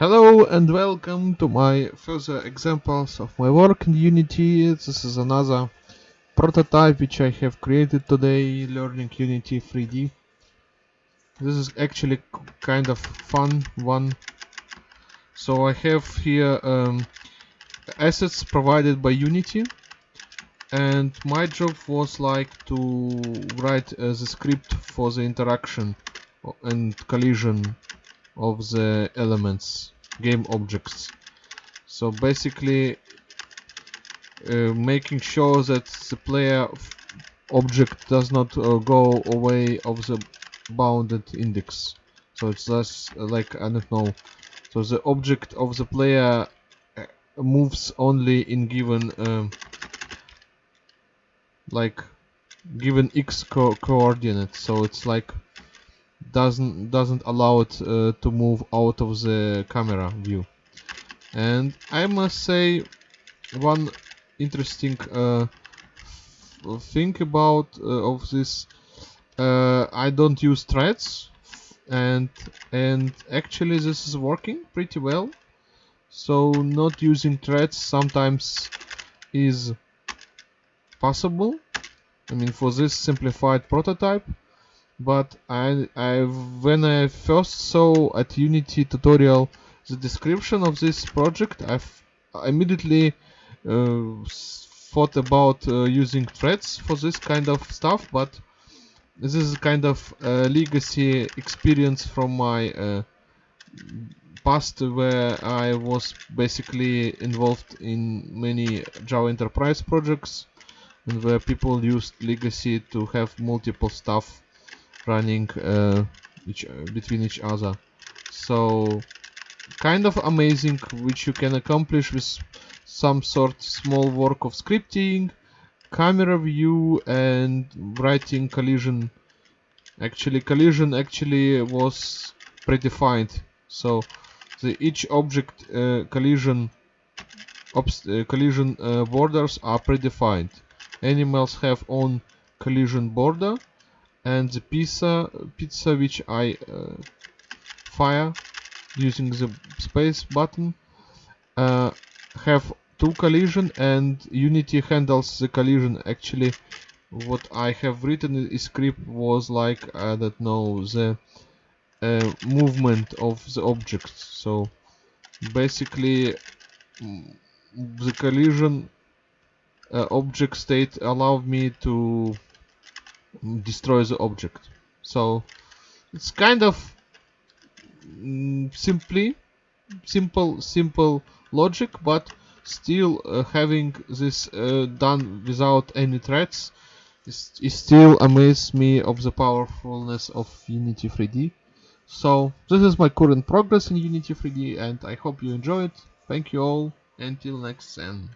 Hello and welcome to my further examples of my work in Unity. This is another prototype which I have created today learning Unity 3D. This is actually kind of fun one. So I have here um, assets provided by Unity and my job was like to write uh, the script for the interaction and collision of the elements game objects. So basically uh, making sure that the player object does not uh, go away of the bounded index. So it's less uh, like I don't know. So the object of the player uh, moves only in given um, like given x co coordinate so it's like doesn't doesn't allow it uh, to move out of the camera view. And I must say one interesting uh, thing about uh, of this uh, I don't use threads and and actually this is working pretty well. So not using threads sometimes is possible. I mean for this simplified prototype but I, I when I first saw at Unity tutorial the description of this project I immediately uh, thought about uh, using threads for this kind of stuff but this is kind of legacy experience from my uh, past where I was basically involved in many Java Enterprise projects and where people used legacy to have multiple stuff running uh, each, between each other. So kind of amazing which you can accomplish with some sort small work of scripting camera view and writing collision. Actually collision actually was predefined so the each object uh, collision uh, collision uh, borders are predefined animals have own collision border and the pizza pizza which I uh, fire using the space button uh, have two collision and Unity handles the collision. Actually what I have written in script was like I don't know the uh, movement of the objects. So basically mm, the collision uh, object state allowed me to destroy the object. So it's kind of mm, simply simple simple logic but still uh, having this uh, done without any threads is, is still amazes me of the powerfulness of Unity 3D so this is my current progress in Unity 3D and I hope you enjoy it. Thank you all. Until next time